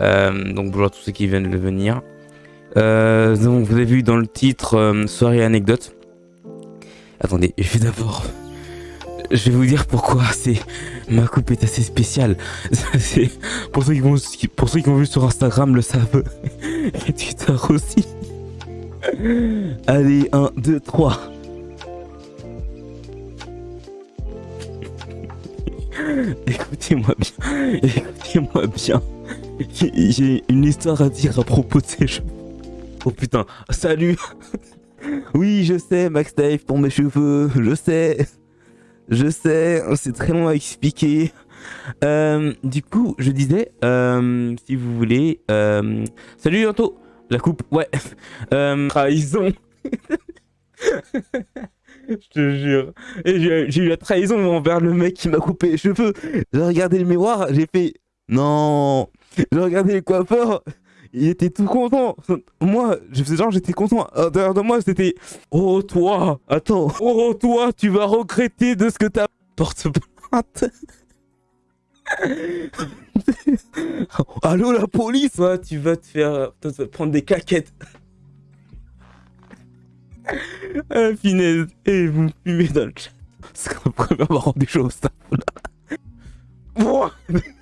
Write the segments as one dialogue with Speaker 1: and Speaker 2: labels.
Speaker 1: Euh, donc bonjour à tous ceux qui viennent de venir. Euh, donc vous avez vu dans le titre euh, soirée anecdote. Attendez, je vais d'abord, je vais vous dire pourquoi c'est ma coupe est assez spéciale. Pour ceux qui vont, pour ceux qui vu sur Instagram le savent et Twitter aussi. Allez, 1, 2, 3. Écoutez-moi bien, écoutez-moi bien. J'ai une histoire à dire à propos de ces cheveux. Oh putain, salut Oui, je sais, Max Dave pour mes cheveux, je sais. Je sais, c'est très long à expliquer. Euh, du coup, je disais, euh, si vous voulez... Euh, salut Anto La coupe, ouais. Trahison Je te jure. J'ai eu la trahison envers le mec qui m'a coupé les cheveux. J'ai regardé le miroir, j'ai fait... Non J'ai regardé le coiffeur, il était tout content. Moi, je faisais genre, j'étais content. À de moi, c'était Oh, toi, attends. Oh, toi, tu vas regretter de ce que t'as. Porte plainte. Allô, la police? Ouais, Tu vas te faire. Tu vas te prendre des caquettes. ah, finesse. Et vous me fumez dans le chat. C'est quand même avoir des choses, ça.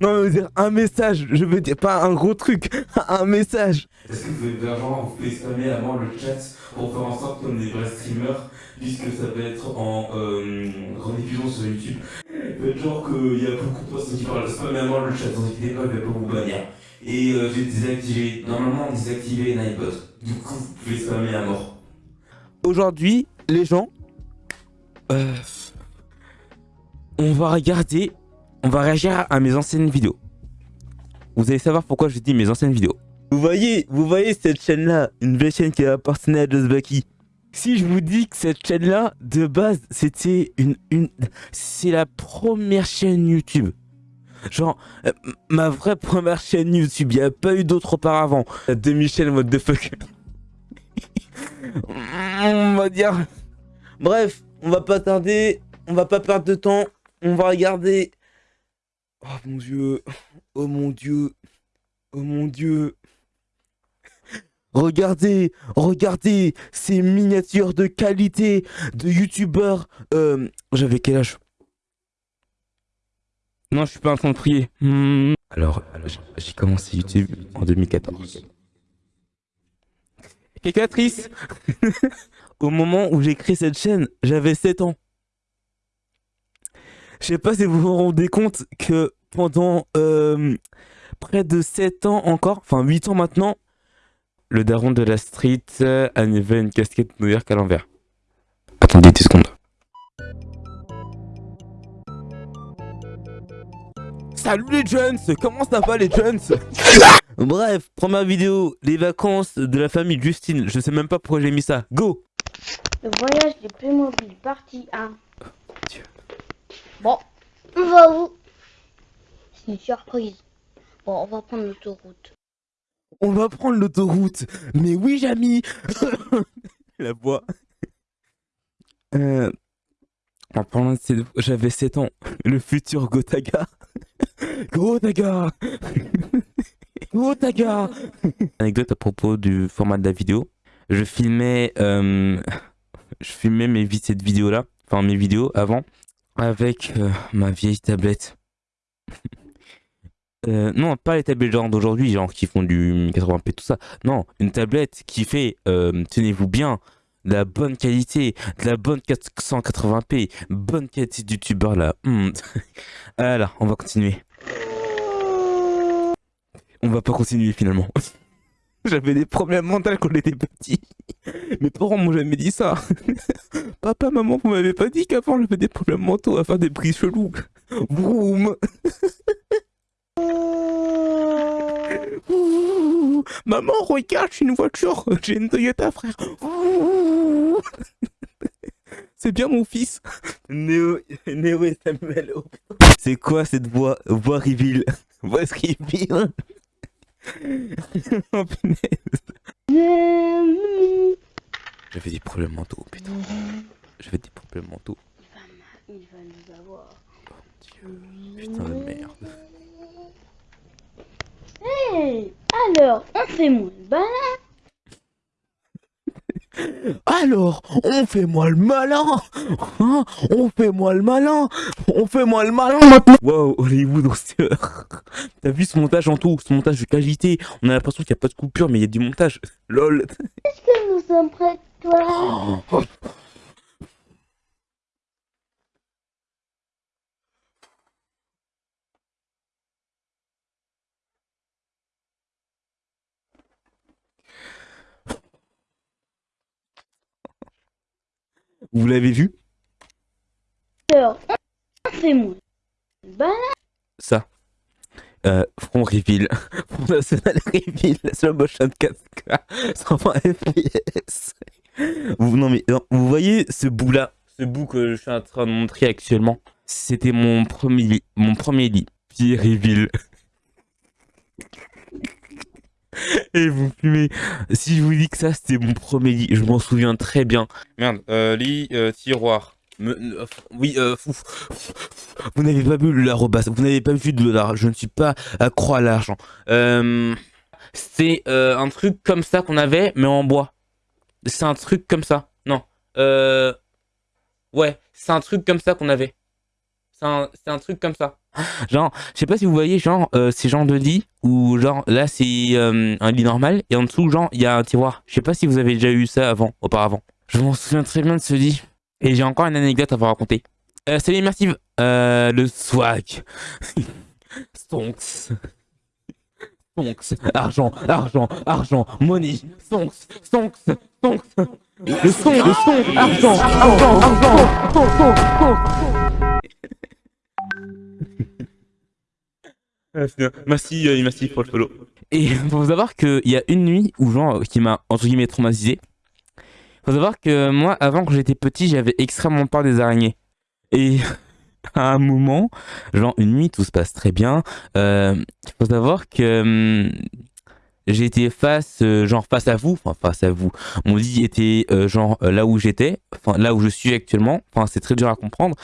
Speaker 1: Non, mais dire un message, je veux dire pas un gros truc, un message. Est-ce que vous avez vraiment, vous pouvez spammer avant le chat pour faire en sorte comme des vrais streamers, puisque ça peut être en euh, rediffusion sur YouTube? Faites genre qu'il y a beaucoup de personnes qui parlent, spammer avant le chat, vous inquiétez pas, vais pas vous bannir. Et euh, j'ai désactivé, normalement désactivé Nightbot, du coup vous pouvez spammer à mort. Aujourd'hui, les gens, euh, on va regarder on va réagir à mes anciennes vidéos. Vous allez savoir pourquoi je dis mes anciennes vidéos. Vous voyez, vous voyez cette chaîne-là, une vraie chaîne qui appartenait à Josbaki. Si je vous dis que cette chaîne-là, de base, c'était une, une, c'est la première chaîne YouTube. Genre, euh, ma vraie première chaîne YouTube, il n'y a pas eu d'autre auparavant. La demi-chaîne, what the fuck. on va dire... Bref, on va pas tarder, on va pas perdre de temps, on va regarder Oh mon dieu. Oh mon dieu. Oh mon dieu. Regardez, regardez ces miniatures de qualité de youtubeurs. Euh, J'avais quel âge? Non, je suis pas en train. Hmm. Alors, j'ai commencé YouTube en 2014. Calculatrice Au moment où j'ai créé cette chaîne, j'avais 7 ans. Je sais pas si vous vous rendez compte que pendant euh, près de 7 ans encore, enfin 8 ans maintenant, le daron de la street euh, avait une casquette New York à l'envers. Attendez 10 secondes. Salut les jeunes Comment ça va les jeunes? Bref, première vidéo, les vacances de la famille Justine. Je sais même pas pourquoi j'ai mis ça. Go
Speaker 2: Le voyage des Playmobil, partie 1. Bon, on va où C'est une surprise. Bon, on va prendre l'autoroute.
Speaker 1: On va prendre l'autoroute. Mais oui, Jamy La voix. Euh, en parlant de j'avais 7 ans. Le futur Gotaga. Gotaga Gotaga Anecdote à propos du format de la vidéo. Je filmais, euh, je filmais mes cette vidéo là, enfin mes vidéos avant, avec euh, ma vieille tablette. euh, non, pas les tablettes genre d'aujourd'hui, genre qui font du 80p, tout ça. Non, une tablette qui fait, euh, tenez-vous bien, de la bonne qualité, de la bonne 480p, bonne qualité de youtubeur là. On va continuer. On va pas continuer finalement. J'avais des problèmes mentaux quand j'étais petit. Mes parents m'ont jamais dit ça. Papa, maman, vous m'avez pas dit qu'avant j'avais des problèmes mentaux à faire des prises chelous. Vroom. Maman, regarde, j'ai une voiture. J'ai une Toyota, frère. C'est bien mon fils. Néo, Néo et Samuel. C'est quoi cette voix, voix reveal Voix reveal oh J'avais des problèmes mentaux, putain. J'avais des problèmes mentaux.
Speaker 2: Il va, nous avoir.
Speaker 1: Oh Dieu, putain de merde.
Speaker 2: Hey Alors, on fait moins le malin
Speaker 1: Alors, on fait moi le malin. Hein On fait moi le malin. On fait moi le malin maintenant. Wow, Hollywood T'as vu ce montage en tout Ce montage de qualité. On a l'impression qu'il n'y a pas de coupure, mais il y a du montage. LOL.
Speaker 2: Est-ce que nous sommes prêts, toi?
Speaker 1: Vous l'avez vu?
Speaker 2: Alors, fais-moi.
Speaker 1: Ça. Euh, front reveal. Front national reveal. Slow motion 4K. 120 FPS. Vous, non mais, vous voyez ce bout là Ce bout que je suis en train de montrer actuellement? C'était mon premier lit. Mon premier lit. Puis reveal. Et vous fumez. Si je vous dis que ça, c'était mon premier lit, je m'en souviens très bien. Merde, euh, lit, euh, tiroir. Euh, oui, vous n'avez pas vu la robasse, vous n'avez pas vu de l'art, je ne suis pas accro à l'argent. C'est un truc comme ça qu'on avait, mais en bois. C'est un truc comme ça, non. Ouais, c'est un truc comme ça qu'on avait. C'est un, un truc comme ça. Genre, je sais pas si vous voyez, genre, euh, ces genres de lit où, genre, là, c'est euh, un lit normal et en dessous, genre, il y a un tiroir. Je sais pas si vous avez déjà eu ça avant, auparavant. Je m'en souviens très bien de ce lit. Et j'ai encore une anecdote à vous raconter. Euh, salut immersive. Euh, le swag. Stonks. Stonks. Argent, argent, argent, money. Stonks, stonks, stonks. Le son, le son, argent, argent, argent, stonks, stonks, stonks. Merci, euh, merci pour le follow. Et faut savoir qu'il y a une nuit où genre qui m'a entre guillemets traumatisé. Faut savoir que moi, avant que j'étais petit, j'avais extrêmement peur des araignées. Et à un moment, genre une nuit, tout se passe très bien. Euh, faut savoir que hum, j'étais face, euh, genre face à vous, enfin face à vous. Mon lit était euh, genre là où j'étais, enfin là où je suis actuellement. Enfin, c'est très dur à comprendre.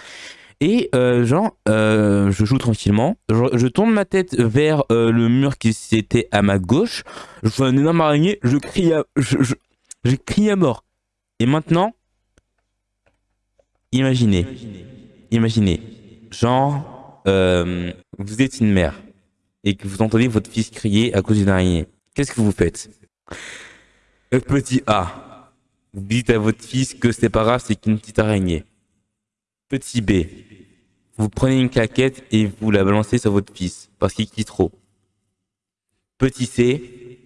Speaker 1: Et euh, genre, euh, je joue tranquillement. Je, tourne ma tête vers euh, le mur qui était à ma gauche. Je vois un énorme araignée. Je crie à, je, crie à mort. Et maintenant, imaginez, imaginez, genre, vous êtes une mère et que vous entendez votre fils crier à cause d'une araignée. Qu'est-ce que vous faites? Petit A, vous dites à votre fils que c'est pas grave, c'est qu'une petite araignée. Petit B, vous prenez une claquette et vous la balancez sur votre fils parce qu'il quitte trop. Petit C,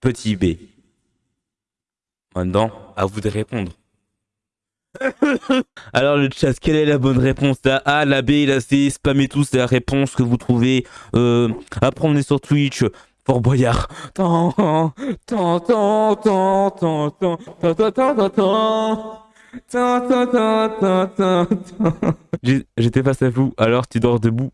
Speaker 1: petit B. Maintenant, à vous de répondre. Alors le chat, quelle est la bonne réponse La A, la B, la C, spammez tous la réponse que vous trouvez. Euh, est sur Twitch, Fort Boyard. J'étais face à vous, alors tu dors debout.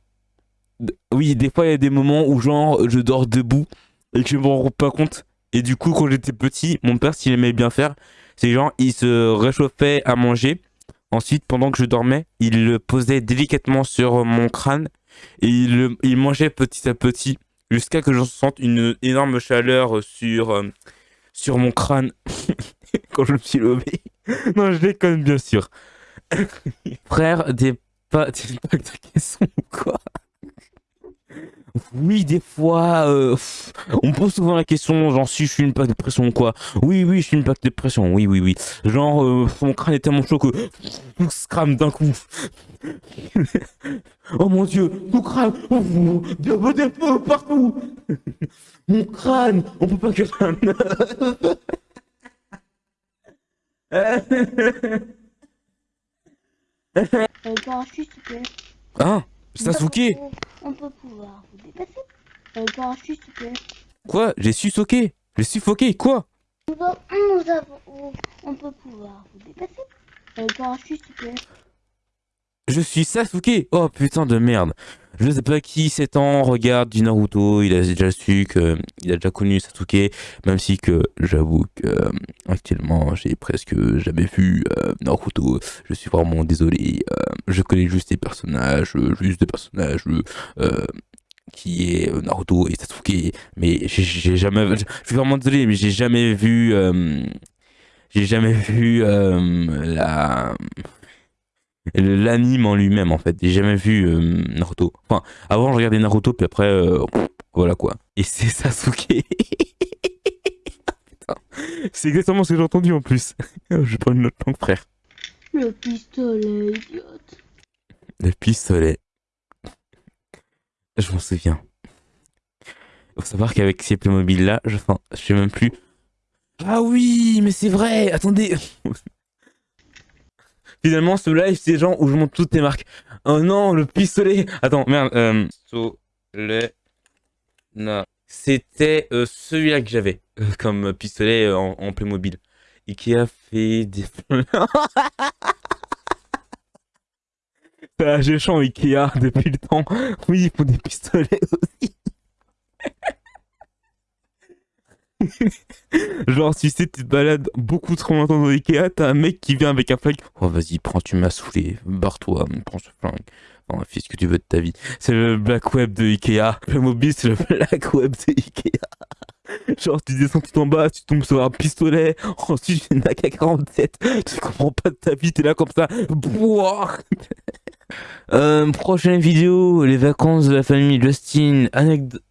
Speaker 1: Oui, des fois il y a des moments où genre je dors debout et que je me rends pas compte. Et du coup, quand j'étais petit, mon père, s'il aimait bien faire, c'est genre il se réchauffait à manger. Ensuite, pendant que je dormais, il le posait délicatement sur mon crâne et il, il mangeait petit à petit jusqu'à que je sente une énorme chaleur sur, euh, sur mon crâne quand je me suis levé. non, je déconne, bien sûr. Frère, des pas des packs de caisson ou quoi? Oui, des fois, euh, on me pose souvent la question, genre si je suis une plaque de pression ou quoi? Oui, oui, je suis une plaque de pression, oui, oui, oui. Genre, euh, mon crâne est tellement chaud que tout se crame d'un coup. oh mon dieu, tout crame, il y a des partout. mon crâne, on peut pas que
Speaker 2: euh, s'il te plaît.
Speaker 1: Ah Sasuke
Speaker 2: On peut pouvoir vous dépasser. Euh, s'il te plaît.
Speaker 1: Quoi? J'ai suffoqué J'ai suffoqué Quoi?
Speaker 2: Nous, avons... On peut pouvoir vous dépasser. Euh, s'il te plaît.
Speaker 1: Je suis Sasuke Oh putain de merde Je sais pas qui s'étend regarde du Naruto, il a déjà su que il a déjà connu Sasuke, même si que j'avoue que euh, actuellement j'ai presque jamais vu euh, Naruto, je suis vraiment désolé, euh, je connais juste des personnages, juste des personnages qui est Naruto et Sasuke. Mais j'ai jamais... Je suis vraiment désolé, mais j'ai jamais vu... J'ai jamais vu la l'anime en lui-même en fait. J'ai jamais vu euh, Naruto. Enfin, avant je regardais Naruto puis après voilà quoi. Et c'est Sasuke. c'est exactement ce que j'ai entendu en plus. je prends une autre langue frère.
Speaker 2: Le pistolet, idiote.
Speaker 1: Le pistolet. Je m'en souviens. Faut savoir qu'avec ces Playmobil là, je, enfin, je sais même plus. Ah oui, mais c'est vrai, attendez. Finalement, ce live, c'est genre où je montre toutes tes marques. Oh non, le pistolet. Attends, merde. Euh. C'était euh, celui-là que j'avais euh, comme pistolet euh, en, en Playmobil. Ikea fait des... J'ai chant Ikea depuis le temps. Oui, ils font des pistolets aussi. Genre, si tu te balades beaucoup trop longtemps dans Ikea, t'as un mec qui vient avec un flingue. Oh, vas-y, prends, tu m'as saoulé. Barre-toi, prends ce flingue. Enfin, fais ce que tu veux de ta vie. C'est le Black Web de Ikea. Le mobile, c'est le Black Web de Ikea. Genre, tu descends tout en bas, tu tombes sur un pistolet, ensuite une AK-47, tu comprends pas de ta vie, t'es là comme ça. euh, prochaine vidéo, les vacances de la famille Justin, anecdote...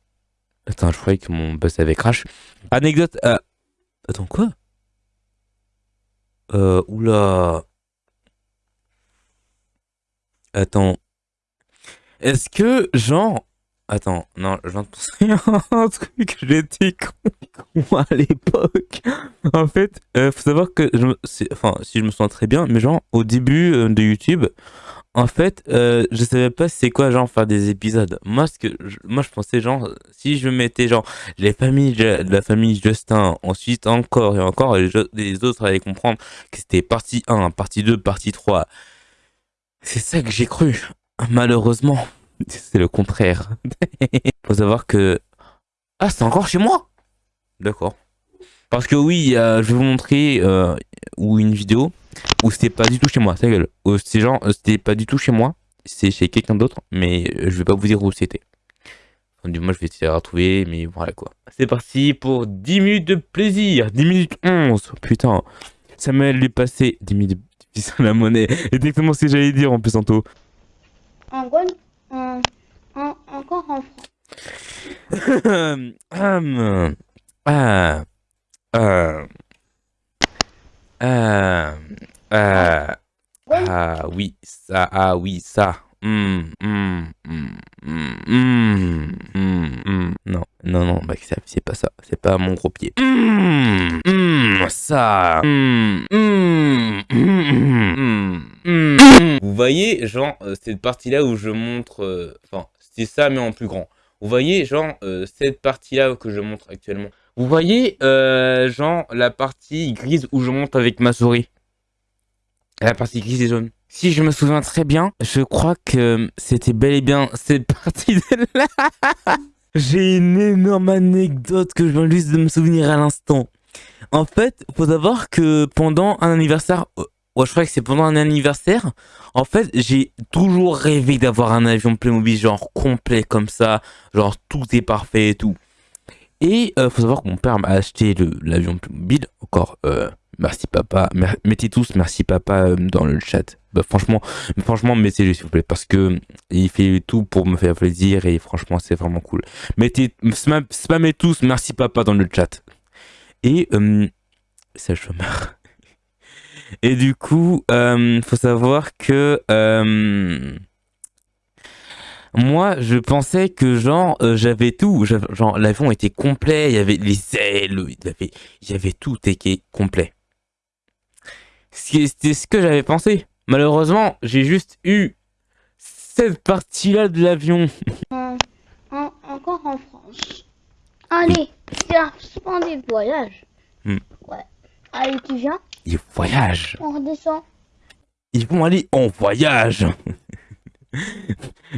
Speaker 1: Attends, je croyais que mon boss avait crash. Anecdote... Euh... Attends, quoi? Euh, oula... Attends. Est-ce que, genre, Attends, non, je viens un truc, j'étais con, à l'époque. En fait, euh, faut savoir que, enfin, si je me sens très bien, mais genre, au début euh, de YouTube, en fait, euh, je savais pas c'est quoi, genre, faire des épisodes. Moi, ce que, moi, je pensais, genre, si je mettais, genre, les familles de la famille Justin, ensuite encore et encore, les, les autres allaient comprendre que c'était partie 1, partie 2, partie 3. C'est ça que j'ai cru. Malheureusement. C'est le contraire. Faut savoir que... Ah, c'est encore chez moi D'accord. Parce que oui, je vais vous montrer euh, ou une vidéo où c'était pas du tout chez moi, ça gueule. C'est genre, c'était pas du tout chez moi, c'est chez quelqu'un d'autre, mais je vais pas vous dire où c'était. du moins, je vais essayer de retrouver, mais voilà quoi. C'est parti pour 10 minutes de plaisir, 10 minutes 11, putain. Samuel lui passé 10 minutes de la monnaie. Exactement ce que j'allais dire en plus En
Speaker 2: gros, en, encore en France.
Speaker 1: ah, ah, ah, ah, ah, oui, ça, ah oui, ça. Mm, mm, mm, non, non, non, bah, c'est pas ça. C'est pas mon gros pied. ça. Vous voyez, genre, euh, cette partie-là où je montre... Euh, enfin, c'est ça, mais en plus grand. Vous voyez, genre, euh, cette partie-là que je montre actuellement. Vous voyez, genre, la partie grise où je monte avec ma souris. La partie grise et jaune. Si je me souviens très bien, je crois que c'était bel et bien cette partie-là. J'ai une énorme anecdote que je viens juste de me souvenir à l'instant. En fait, faut savoir que pendant un anniversaire Ouais, je crois que c'est pendant un anniversaire. En fait, j'ai toujours rêvé d'avoir un avion Playmobil genre complet comme ça. Genre tout est parfait et tout. Et euh, faut savoir que mon père m'a acheté l'avion Playmobil. Encore, euh, merci papa. mettez tous merci papa euh, dans le chat. Bah, franchement, franchement, mettez-le s'il vous plaît. Parce que il fait tout pour me faire plaisir et franchement, c'est vraiment cool. Mettez, spammez tous merci papa dans le chat. Et, ça meurs. Et du coup, faut savoir que moi, je pensais que genre euh, j'avais tout, genre l'avion était complet, il y avait les ailes, il y avait, il y avait tout était complet. C'était ce que j'avais pensé. Malheureusement, j'ai juste eu cette partie-là de l'avion.
Speaker 2: encore en France. Allez, c'est un splendide voyage. Hmm. Ouais. Allez, tu viens
Speaker 1: ils voyagent.
Speaker 2: On redescend.
Speaker 1: Ils vont aller en voyage.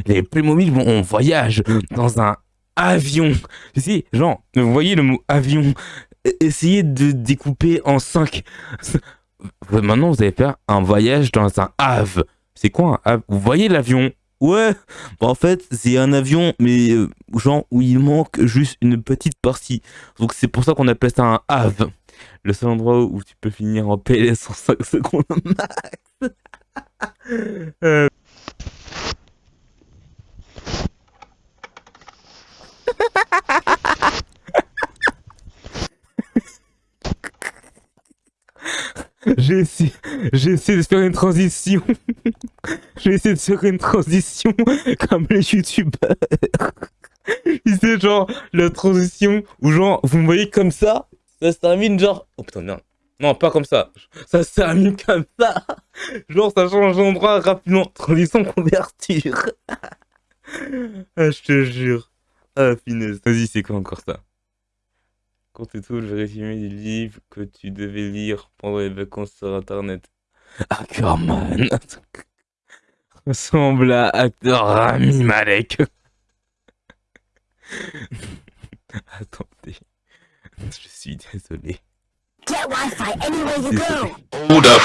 Speaker 1: Les Playmobil vont en voyage dans un avion. Sais, genre, vous voyez le mot avion Essayez de découper en 5. Maintenant, vous allez faire un voyage dans un ave. C'est quoi un ave Vous voyez l'avion? Ouais, bah, en fait, c'est un avion, mais euh, genre où il manque juste une petite partie. Donc c'est pour ça qu'on appelle ça un have. Le seul endroit où tu peux finir en PLS en 5 secondes max. Euh. J'ai essayé, de faire une transition. j'ai essayé de faire une transition comme les youtubeurs. C'est genre la transition où genre vous me voyez comme ça, ça se termine genre... Oh putain non, non pas comme ça, ça se termine comme ça. Genre ça change d'endroit rapidement, transition couverture. ah je te jure. Ah finesse, vas-y c'est quoi encore ça? Compte tout le résumé du livre que tu devais lire pendant les vacances sur internet. Ackerman ressemble à acteur Rami Malek. Attendez, je suis désolé. Get Wi-Fi anywhere you go. Hold up.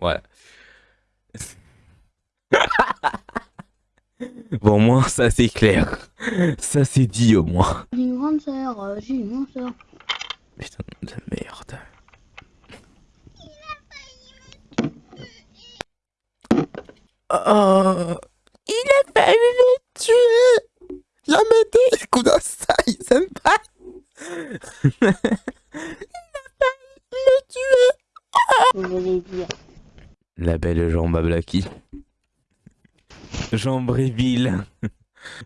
Speaker 1: Voilà. Bon, au moins, ça c'est clair. Ça c'est dit au moins.
Speaker 2: J'ai une grande sœur, euh, j'ai une grande sœur.
Speaker 1: Putain de merde. Oh, il a failli me tuer. La. Écoute ça, il s'aime pas. il a failli me tuer.
Speaker 2: Vous voulez dire.
Speaker 1: La belle jambe à Blacky. Jambréville.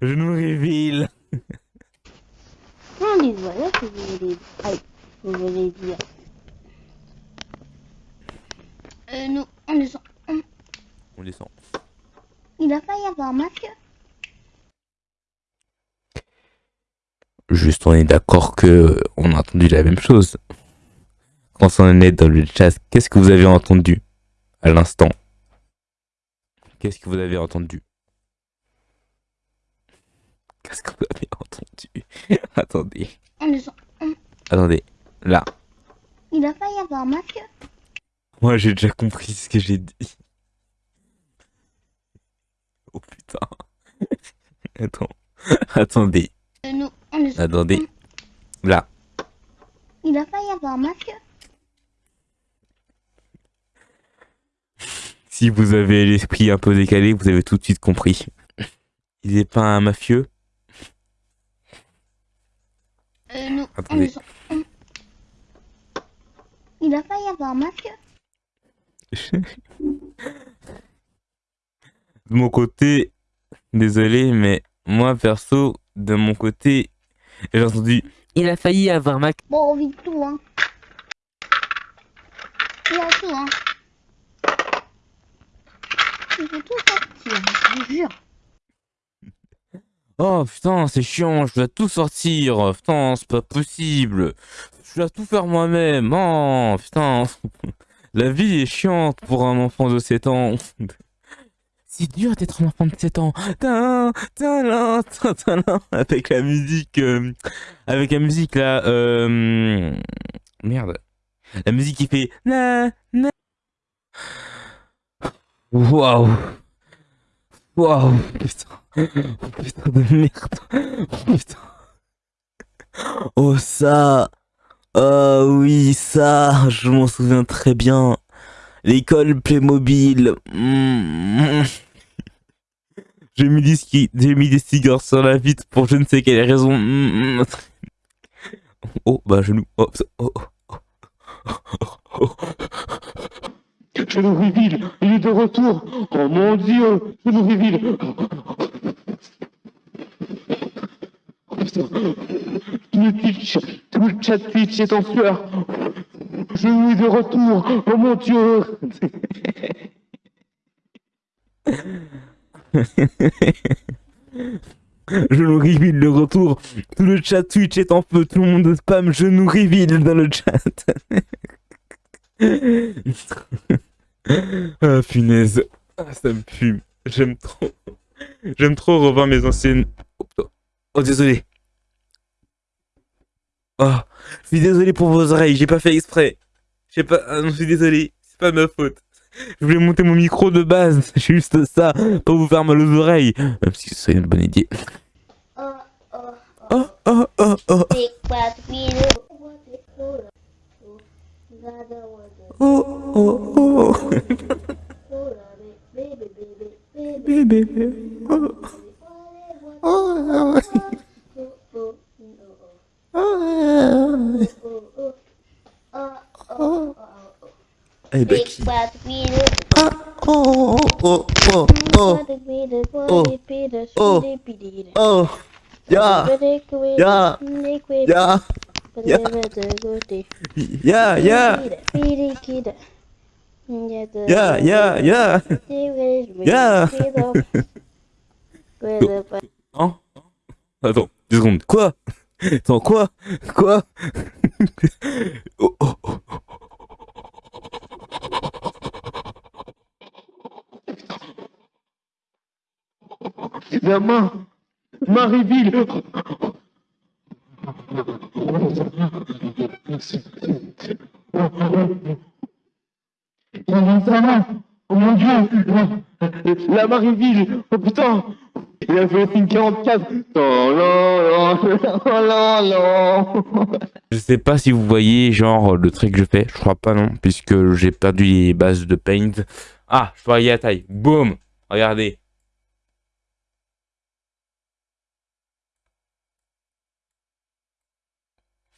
Speaker 1: Genouréville.
Speaker 2: Non, les voilà que vous voulez Aïe, vous voulez dire. Euh, nous, on descend. On,
Speaker 1: descend.
Speaker 2: Il a failli avoir masque.
Speaker 1: Juste, on est d'accord que on a entendu la même chose. Quand on est dans le chat, qu'est-ce que vous avez entendu à l'instant? Qu'est-ce que vous avez entendu? Qu'est-ce que vous avez entendu? Attendez. Attendez. Là.
Speaker 2: Il a failli avoir masque.
Speaker 1: Moi, j'ai déjà compris ce que j'ai dit. Oh putain. Attends. Attendez.
Speaker 2: Euh.
Speaker 1: Attendez. Là.
Speaker 2: Il a failli avoir masque.
Speaker 1: Si vous avez l'esprit un peu décalé, vous avez tout de suite compris. Il n'est pas un mafieux
Speaker 2: Euh, nous, on
Speaker 1: Attendez.
Speaker 2: Il a failli avoir masque.
Speaker 1: De mon côté, désolé, mais moi perso, de mon côté, j'ai entendu. Il a failli avoir ma.
Speaker 2: Bon, on vide tout, hein. Il a tout, hein. Il faut tout sortir, je vous jure.
Speaker 1: Oh putain, c'est chiant, je dois tout sortir. Putain, c'est pas possible. Je dois tout faire moi-même. Oh putain. La vie est chiante pour un enfant de 7 ans. C'est dur d'être un enfant de 7 ans. Avec la musique. euh, avec la musique là. euh, Merde. La musique qui fait. Na, na. Waouh. Waouh. Putain. Oh, putain de merde. Oh, putain. Oh ça. Oh oui, ça. Je m'en souviens très bien. L'école Playmobil. Mm. J'ai mis, des ski- j'ai mis des cigares sur la vitre pour je ne sais quelle raison. Mm. Oh, bah genou. Oh, oh, oh, oh, oh, oh.
Speaker 3: Genouvriville, il est de retour. Oh mon dieu, Genouvriville. Oh putain. Tout le Twitch, tout le chat Twitch est en sueur. Genou est de retour. Oh mon dieu.
Speaker 1: Genou reveal le retour. Tout le chat Twitch est en feu. Tout le monde spam genou reveal dans le chat. Ah punaise. Ah, ça me fume. J'aime trop. J'aime trop revoir mes anciennes. Oh. Oh, désolé. Oh, je suis désolé pour vos oreilles. J'ai pas fait exprès. J'ai pas. Ah je suis désolé. C'est pas ma faute. Je voulais monter mon micro de base, juste ça, pour vous faire mal aux oreilles. Même si c'est une bonne idée.
Speaker 2: Oh, oh,
Speaker 1: Oh, oh, oh,
Speaker 2: bad wheel.
Speaker 1: oh, oh, oh. Bébé. Oh, oh, oh. Oh. Eh ben,
Speaker 2: Big
Speaker 1: qui
Speaker 2: bad wheel.
Speaker 1: Ah, oh, oh, oh, oh, oh, oh, oh, ya, ya, ya, ya, ya, ya, ya, ya. Ya. Hein? Attends, deux secondes. Quoi? Attends, quoi? Quoi? Oh, oh, oh.
Speaker 3: La main Marieville Il y a sa main Oh mon dieu La, Marieville Oh putain Il a fait 44 Oh Oh là là
Speaker 1: Je sais pas si vous voyez, genre, le trait que je fais. Je crois pas, non, puisque j'ai perdu les bases de paint. Ah, je aller à taille. Boum Regardez.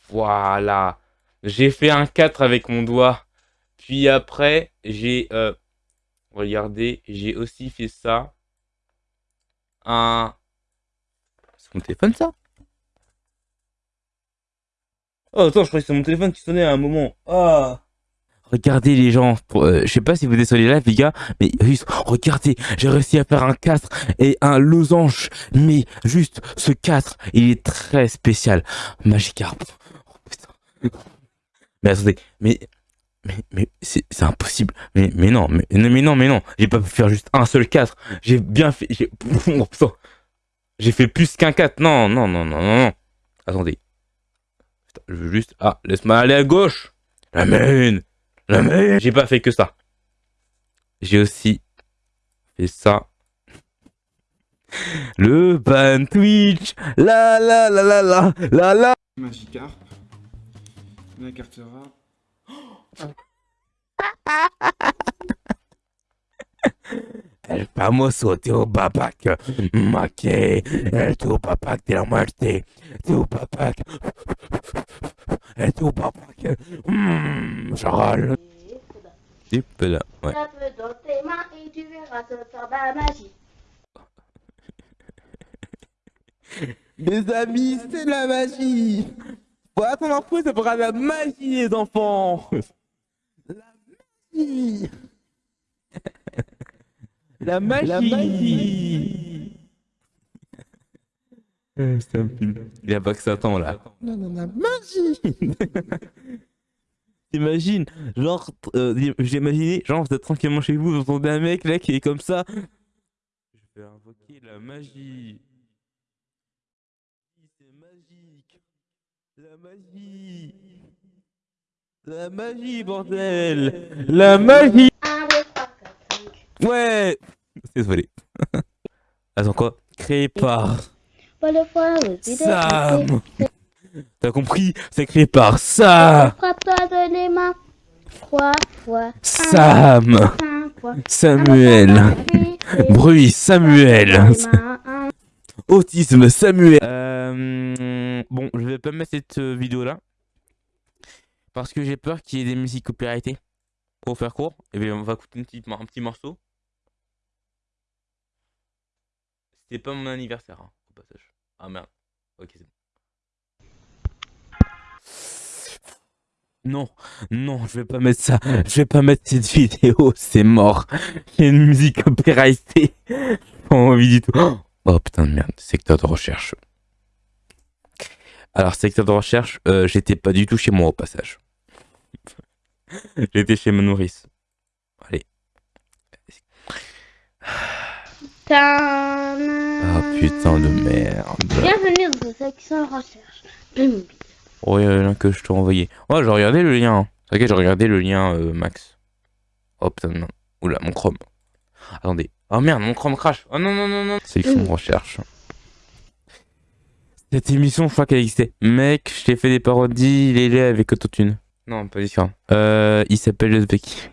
Speaker 1: Voilà. J'ai fait un 4 avec mon doigt. Puis après, j'ai... euh, regardez, j'ai aussi fait ça. Un... C'est mon téléphone, ça? Oh, attends, je croyais que c'est mon téléphone qui sonnait à un moment. Ah Regardez les gens, pour, euh, je sais pas si vous êtes sur les gars, mais juste, regardez, j'ai réussi à faire un 4 et un losange, mais juste ce 4, il est très spécial. Magikarp. Mais attendez, mais, mais, mais c'est impossible. Mais, mais non, mais, non, mais non, mais non, j'ai pas pu faire juste un seul 4. J'ai bien fait, j'ai, fait plus qu'un 4. Non, non, non, non, non, non. Attendez. Je veux juste, ah, laisse-moi aller à gauche. La main. La main. J'ai pas fait que ça. J'ai aussi fait ça. Le ban Twitch. La la la la la la la.
Speaker 4: Magikarp. Sonia Cartera.
Speaker 1: El famoso Tupac, maqué, el Tupac de la muerte, Tupac, el Tupac, mmm, Charles. Tu peux là, ouais.
Speaker 2: Tape dans tes mains et tu verras ce sortir la magie.
Speaker 1: Mes amis, c'est la magie Attendre un peu, ça fera la magie, les enfants. La magie. La magie. La magie. C'est un film. Il a pas que ça attend là. Non, non, la magie. T'imagines, genre, euh, j'ai imaginé, genre, vous êtes tranquillement chez vous, vous entendez un mec là qui est comme ça. Je vais invoquer la magie. C'est magique. La magie. La magie, bordel. La magie.
Speaker 2: 1, 2, 3, 4, 5.
Speaker 1: Ouais. Désolé. Attends quoi? Créé par Sam. T'as compris? C'est créé par Sam.
Speaker 2: Frappe-toi de les mains. 3 fois.
Speaker 1: Sam.
Speaker 2: 5 fois.
Speaker 1: Samuel. Bruit Samuel. Autisme Samuel. Euh, bon, je vais pas mettre cette euh, vidéo là. Parce que j'ai peur qu'il y ait des musiques copyrightées. Pour faire court, et bien on va écouter un petit morceau. C'était pas mon anniversaire, hein, passage. Ah merde. Ok, c'est bon. Non, non, je vais pas mettre ça. Je vais pas mettre cette vidéo, c'est mort. Il y a une musique copyrightée. Pas envie du tout. Oh putain de merde, secteur de recherche. Alors, secteur de recherche, euh, j'étais pas du tout chez moi au passage. J'étais chez ma nourrice. Allez. Ah putain de merde.
Speaker 2: Bienvenue dans section recherche. Hum.
Speaker 1: Oh, il y a un que je t'ai envoyé. Oh, j'ai regardé le lien. T'inquiète, j'ai regardé le lien, euh, Max. Oh putain merde. Oula, mon Chrome. Attendez. Oh merde, mon Chrome crash. Oh non, non, non, non. Sélection de recherche. Cette émission, je crois qu'elle existait. Mec, je t'ai fait des parodies, il est là avec Autotune. Non, pas différent. Euh, il s'appelle Uzbeki.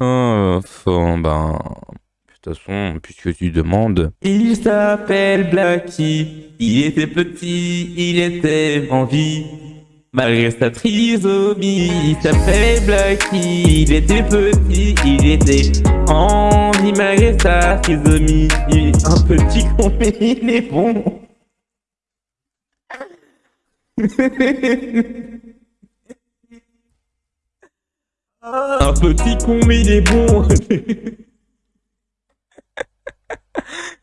Speaker 1: oh, bon, ben... De toute façon, puisque tu demandes... Il s'appelle Blacky. Il était petit, il était en vie. Malgré sa trisomie, il s'appelait Blacky. Il était petit, il était en vie. Malgré sa trisomie, un petit con, mais il est bon. Un petit con mais il est bon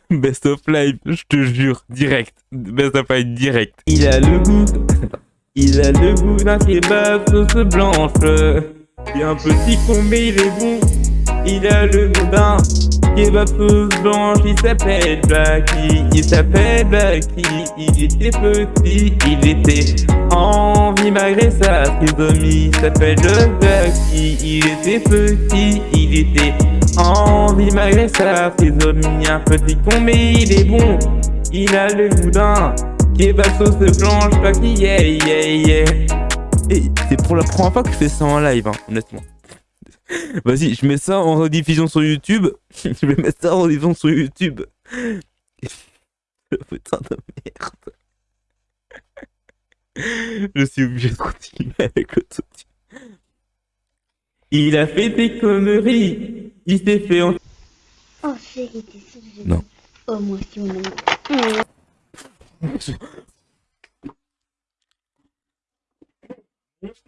Speaker 1: Best of life, je te jure, direct. Best of life, direct. Il a le goût, il a le goût d'un kebab sauce blanche. Il un petit con mais il est bon. Il a le goût d'un blanche. Il s'appelle Blacky, il s'appelle Blacky. Il était petit, il était en vie malgré sa trisomie. Il s'appelle Blacky, il était petit, il était en vie malgré sa trisomie. Un petit con mais il est bon. Il a le d'un kebab sauce blanche. Blacky, yeah, yeah, yeah. Et c'est pour la première fois que je fais ça en live, hein, honnêtement. Vas-y, je mets ça en rediffusion sur YouTube. je vais mettre ça en rediffusion sur YouTube. Putain de merde. je suis obligé de continuer avec le tout. Il a fait des conneries. Il s'est fait en...
Speaker 2: Oh t'es sûre que je
Speaker 1: Non.
Speaker 2: Oh moi mon ami.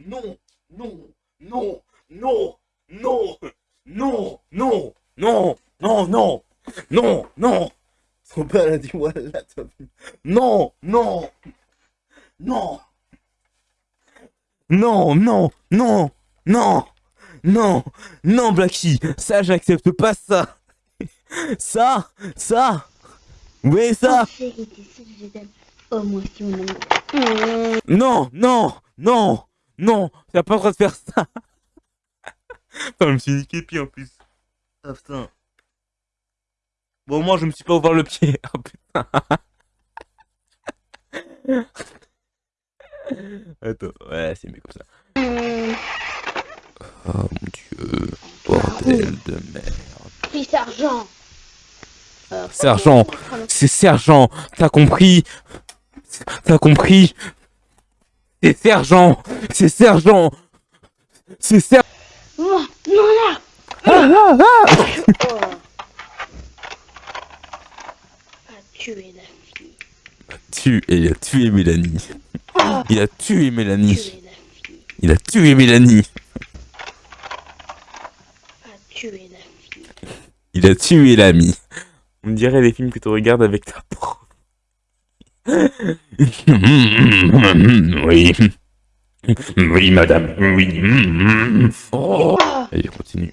Speaker 1: Non, non, non, non, non, non, non, non, non, non, non, non. Son père a dit voilà, vu. Non, non, non, non, non, non, non, non, non, Blacky, ça j'accepte pas ça. Ça, ça, oui ça.
Speaker 2: Oh. Oh moi aussi.
Speaker 1: Non, non, non, non, t'as pas le droit de faire ça. Putain, je me suis niqué pied en plus. Ah putain. Bon, moi je me suis pas ouvert le pied. Ah putain. Attends, ouais, c'est mieux comme ça. Oh mon dieu, bordel de merde.
Speaker 2: Puis sergent. Euh,
Speaker 1: Sergent, c'est sergent, t'as compris? T'as compris? C'est sergent, c'est sergent, c'est sergent.
Speaker 2: Oh, non là.
Speaker 1: Ah, ah, ah
Speaker 2: Oh. A tué la fille.
Speaker 1: Tu, il a tué Mélanie. Il a tué Mélanie.
Speaker 2: Tué la fille.
Speaker 1: Il a tué Mélanie.
Speaker 2: A tué la fille.
Speaker 1: Il a tué l'ami. On dirait les films que tu regardes avec ta prof. Oui. Oui, madame. Oui. Oh. Allez, continue.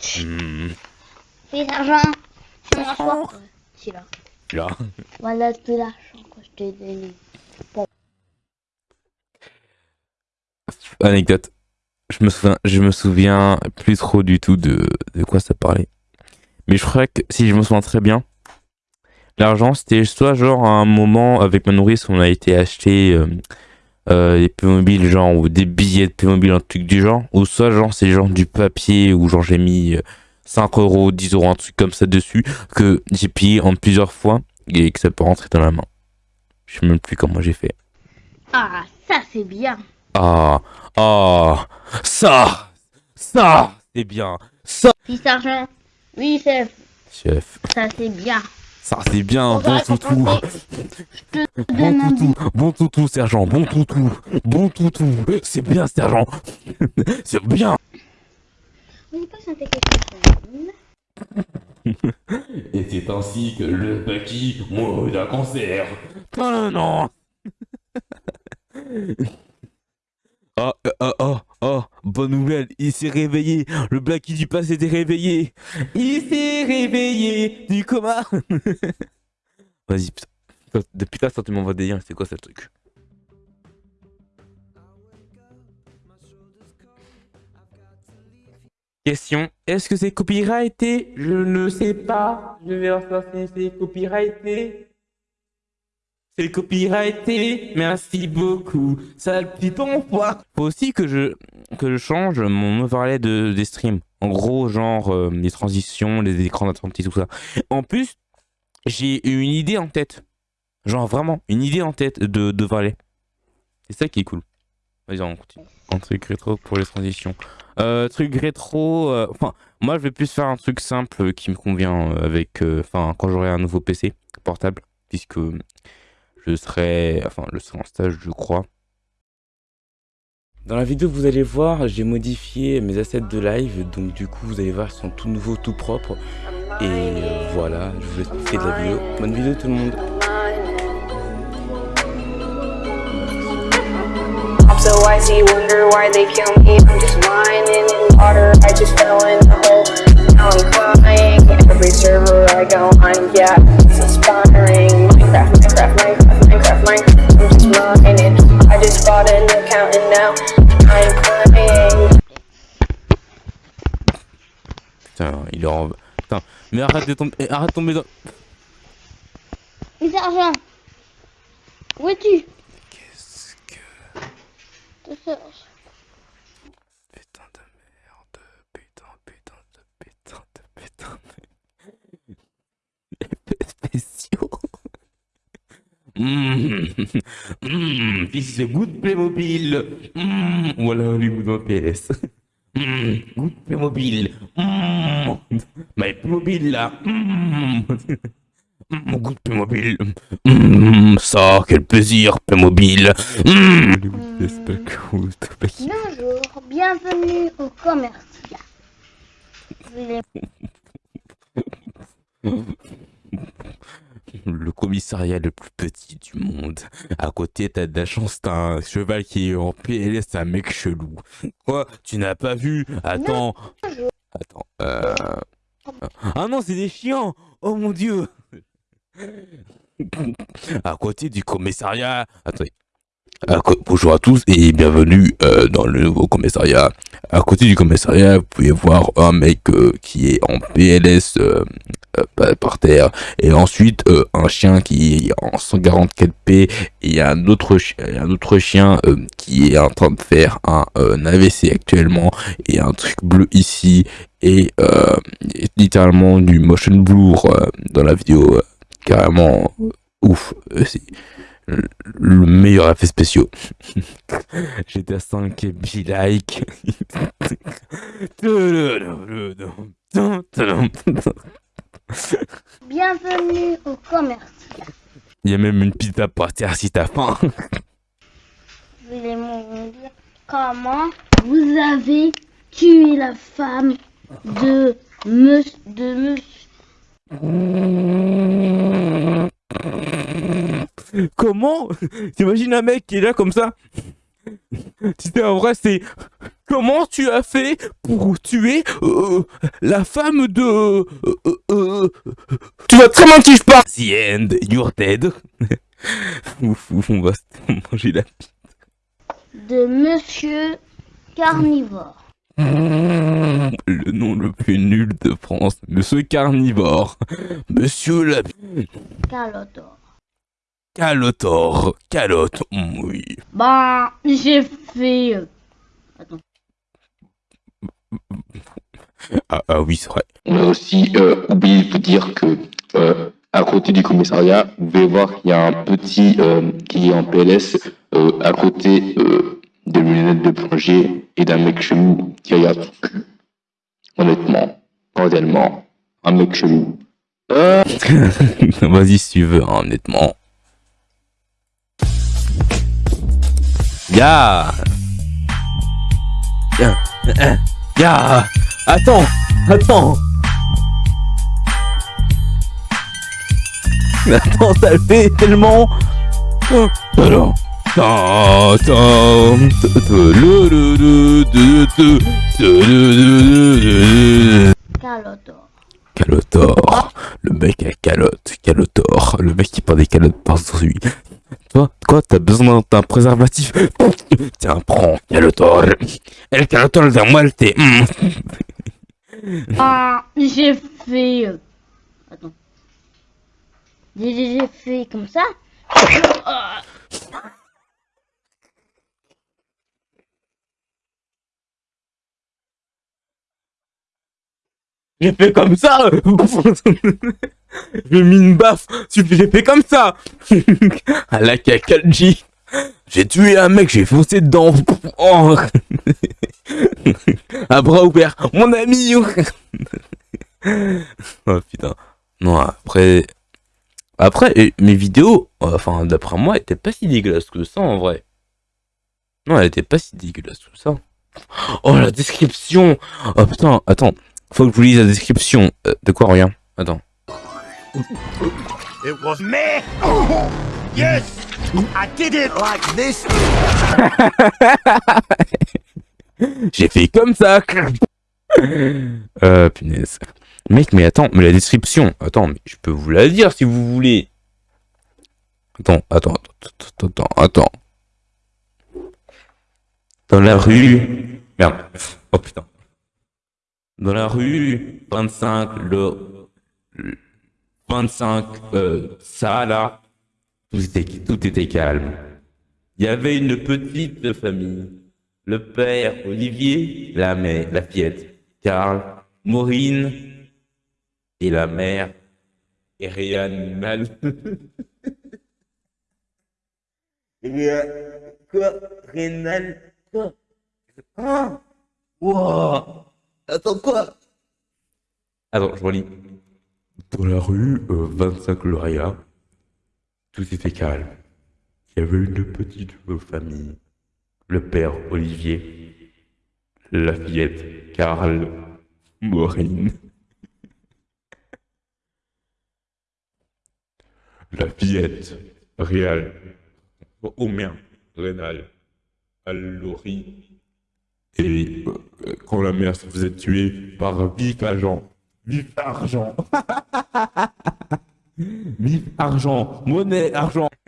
Speaker 2: Puis sergent. C'est mon soir. C'est là.
Speaker 1: Là.
Speaker 2: Voilà tout l'argent que je t'ai donné.
Speaker 1: Anecdote. Je me souviens, je me souviens plus trop du tout de, de quoi ça parlait. Mais je crois que si je me souviens très bien, l'argent c'était soit genre à un moment avec ma nourrice on a été acheter euh, euh, des Playmobil genre ou des billets de Playmobil un truc du genre, ou soit genre c'est genre du papier ou genre j'ai mis euh, 5 euros, 10 euros, un truc comme ça dessus que j'ai payé en plusieurs fois et que ça peut rentrer dans la main. Je sais même plus comment j'ai fait.
Speaker 2: Ah, ça c'est bien.
Speaker 1: Ah, ah, ça, ça, c'est bien. Ça,
Speaker 2: sergent. Oui, chef.
Speaker 1: chef,
Speaker 2: Ça c'est bien.
Speaker 1: Ça c'est bien,
Speaker 2: On
Speaker 1: bon toutou. Bon toutou, bon toutou, sergent, bon toutou, bon toutou. C'est bien, sergent. C'est bien.
Speaker 2: On quelque chose.
Speaker 1: Et c'est ainsi que le Baki mourut d'un cancer. Non, non, Oh, oh, oh, oh, bonne nouvelle, il s'est réveillé. Le Blacky du passé s'était réveillé. Il s'est réveillé du coma. Vas-y, putain. Depuis là, ça tu m'envoies des liens, c'est quoi ce truc? Question, est-ce que c'est copyrighté Je ne sais pas. Je vais voir si c'est copyrighté. C'est copyrighté, merci beaucoup. Sale petit enfoiré. Faut aussi que je, que je change mon overlay de, des streams. En gros, genre euh, les transitions, les écrans d'attente tout ça. En plus, j'ai une idée en tête. Genre vraiment, une idée en tête de, de valet. C'est ça qui est cool. Vas-y, on continue. Un truc rétro pour les transitions. Euh, truc rétro, euh, enfin, moi je vais plus faire un truc simple qui me convient avec, euh, enfin, quand j'aurai un nouveau PC portable, puisque je serai, enfin, je serai en stage, je crois. Dans la vidéo que vous allez voir, j'ai modifié mes assets de live, donc du coup, vous allez voir, ils sont tout nouveaux, tout propres. Et euh, voilà, je vous laisse profiter de la vidéo. Bonne vidéo tout le monde.
Speaker 5: I'm so icy, wonder why they kill me. I'm just mining in water, I just fell in the hole. Now I'm crying. Every server I go on, yeah, it's inspiring. Just mining. I just bought an account and now I'm playing.
Speaker 1: Putain, il est en... Putain, mais arrête de tomber, eh, arrête de tomber dans...
Speaker 2: Mais Sergent Où es-tu?
Speaker 1: Qu'est-ce que...
Speaker 2: Te cherche.
Speaker 1: Putain de merde, putain, putain de putain de putain de... Effets spéciaux Mmh, mmh, fils de goût de Playmobil. Mmh, Voilà les goûts d'un PS mmh, Goût de Playmobil. Mmh, Mais Playmobil là. Mmh, mmh, Goût de Playmobil. Mmh, Ça, quel plaisir Playmobil. Mmh.
Speaker 2: Bonjour, bienvenue au commercial.
Speaker 1: le commissariat le plus petit du monde. À côté, t'as de la chance, t'as un cheval qui est en PLS, un mec chelou. Quoi Tu n'as pas vu? Attends. Attends. Euh... Ah non, c'est des chiens Oh mon dieu À côté du commissariat... Attendez. Bonjour à tous et bienvenue euh, dans le nouveau commissariat. À côté du commissariat, vous pouvez voir un mec euh, qui est en PLS euh, pa- par terre et ensuite un chien qui est en 144p et il y a un autre et un autre chien qui est en train de faire un, AVC actuellement et un truc bleu ici et, et littéralement du motion blur dans la vidéo carrément ouf le le meilleur effet spéciaux GTA 5 be like
Speaker 2: Bienvenue au commercial.
Speaker 1: Il y a même une pizza par terre si t'as faim.
Speaker 2: Veuillez me dire comment vous avez tué la femme de monsieur de monsieur?
Speaker 1: Comment T'imagines un mec qui est là comme ça Tu sais, en vrai, c'est... Comment tu as fait pour tuer euh, la femme de... euh, euh, euh, Tu vois très bien qui je parle The end, you're dead. ouf, ouf, on va se manger la...
Speaker 2: de monsieur carnivore.
Speaker 1: Le nom le plus nul de France. Monsieur Carnivore. Monsieur la...
Speaker 2: Calotor.
Speaker 1: Calotor. Calotte, oui.
Speaker 2: Ben, j'ai fait. euh, Attends.
Speaker 1: Ah, ah oui, c'est vrai.
Speaker 3: On a aussi euh, oublié de vous dire que euh, à côté du commissariat, vous pouvez voir qu'il y a un petit euh, qui est en PLS euh, à côté des lunettes de plongée et d'un mec chelou qui regarde. Son cul. Honnêtement, cordialement, un mec chelou. Euh,
Speaker 1: Vas-y si tu veux, hein, honnêtement. Ya Ya Euh, Ya Attends Attends. Attends, ça le fait tellement. Alors
Speaker 2: Calotor.
Speaker 1: Calotor, le mec à calotte, Calotor, le mec qui prend des calottes par lui. Toi, quoi, t'as besoin d'un préservatif Tiens, prends, Calotor. El Calotor muerte. mm.
Speaker 2: Ah, j'ai fait... euh, Attends. J'ai fait comme ça.
Speaker 1: J'ai fait comme ça J'ai mis une baffe J'ai fait comme ça À la Kakalji J'ai tué un mec, j'ai foncé dedans oh. À bras ouverts Mon ami Oh putain Non, après... Après, mes vidéos, enfin, d'après moi, étaient pas si dégueulasses que ça, en vrai. Non, elle était pas si dégueulasse que ça. Oh, la description Oh putain, attends. Faut que je vous lise la description. Euh, de quoi, rien Attends.
Speaker 6: It was me! Yes! I did it like this!
Speaker 1: J'ai fait comme ça Euh, punaise. Mec, mais attends, mais la description... Attends, mais je peux vous la dire si vous voulez. Attends, attends, attends, attends, attends. Dans la rue... Merde. Oh putain. Dans la rue 25, le... le 25, euh, ça là, tout était, calme. Il y avait une petite famille. Le père, Olivier, la mère, la fillette, Karl, Maureen, et la mère, Erianne Mal. Quoi Quoi Ah Attends, quoi? Attends, je relis. Dans la rue euh, 25 Gloria, tout était calme. Il y avait une petite famille. Le père Olivier, la fillette Karl, Maureen. La fillette Réal, merde, Rénal, Allori. Et euh, quand la mère se faisait tuer par vif agent. Vif argent. vif argent. Monnaie, argent.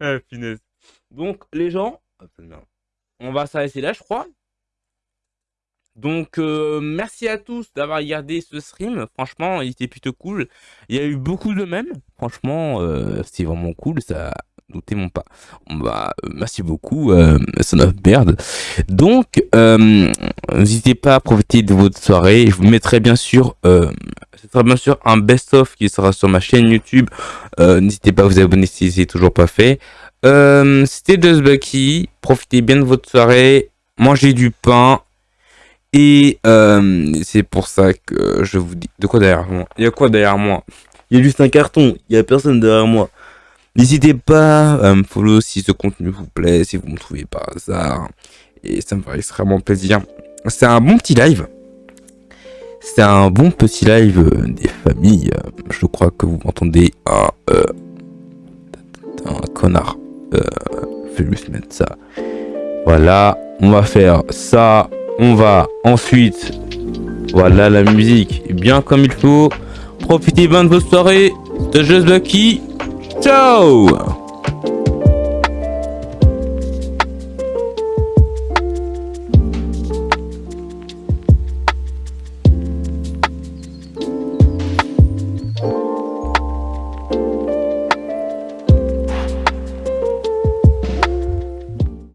Speaker 1: Ah, finesse. Donc, les gens, on va s'arrêter là, je crois. Donc, euh, merci à tous d'avoir regardé ce stream. Franchement, il était plutôt cool. Il y a eu beaucoup de mèmes. Franchement, euh, c'est vraiment cool. Ça doutez mon pas. Bah, euh, merci beaucoup, euh, son of merde. Donc, euh, n'hésitez pas à profiter de votre soirée. Je vous mettrai bien sûr, euh, sera bien sûr un best-of qui sera sur ma chaîne YouTube. Euh, n'hésitez pas à vous abonner si c'est toujours pas fait. C'était Just Bucky. Profitez bien de votre soirée. Mangez du pain. Et c'est pour ça que je vous dis... De quoi derrière moi? Il y a quoi derrière moi? Il y a juste un carton. Il y a personne derrière moi. N'hésitez pas à me follow si ce contenu vous plaît, si vous me trouvez par hasard. Et ça me ferait extrêmement plaisir. C'est un bon petit live. C'est un bon petit live euh, des familles. Euh, Je crois que vous m'entendez un, euh, un connard. Euh, je vais juste mettre ça. Voilà, on va faire ça. On va ensuite... Voilà la musique, bien comme il faut. Profitez bien de vos soirées. C'était Just Lucky. So,